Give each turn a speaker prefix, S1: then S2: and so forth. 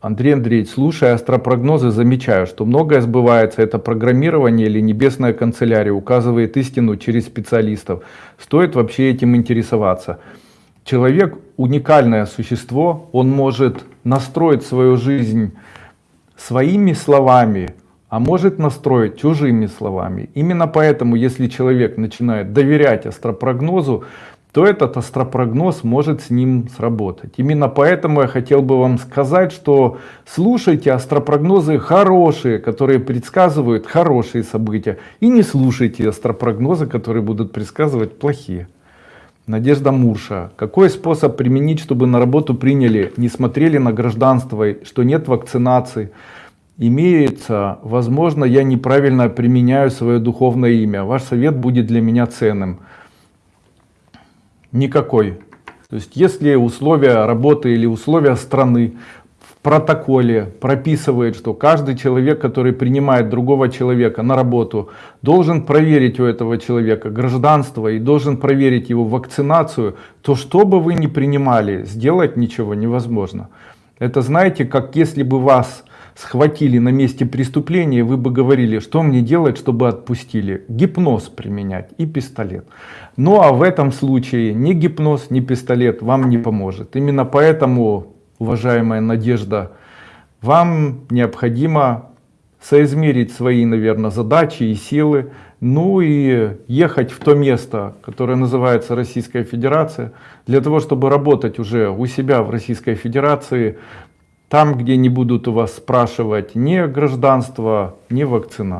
S1: Андрей Андреевич, слушая астропрогнозы, замечаю, что многое сбывается. Это программирование или небесная канцелярия указывает истину через специалистов. Стоит вообще этим интересоваться. Человек уникальное существо, он может настроить свою жизнь своими словами, а может настроить чужими словами. Именно поэтому, если человек начинает доверять астропрогнозу, то этот астропрогноз может с ним сработать. Именно поэтому я хотел бы вам сказать, что слушайте астропрогнозы хорошие, которые предсказывают хорошие события, и не слушайте астропрогнозы, которые будут предсказывать плохие. Надежда Мурша. Какой способ применить, чтобы на работу приняли, не смотрели на гражданство, что нет вакцинации? Имеется, возможно, я неправильно применяю свое духовное имя. Ваш совет будет для меня ценным. Никакой. То есть, если условия работы или условия страны в протоколе прописывает, что каждый человек, который принимает другого человека на работу, должен проверить у этого человека гражданство и должен проверить его вакцинацию, то что бы вы ни принимали, сделать ничего невозможно. Это знаете, как если бы вас схватили на месте преступления, вы бы говорили, что мне делать, чтобы отпустили? Гипноз применять и пистолет. Ну а в этом случае ни гипноз, ни пистолет вам не поможет. Именно поэтому, уважаемая Надежда, вам необходимо соизмерить свои, наверное, задачи и силы, ну и ехать в то место, которое называется Российская Федерация, для того, чтобы работать уже у себя в Российской Федерации, там, где не будут у вас спрашивать ни гражданство, ни вакцина.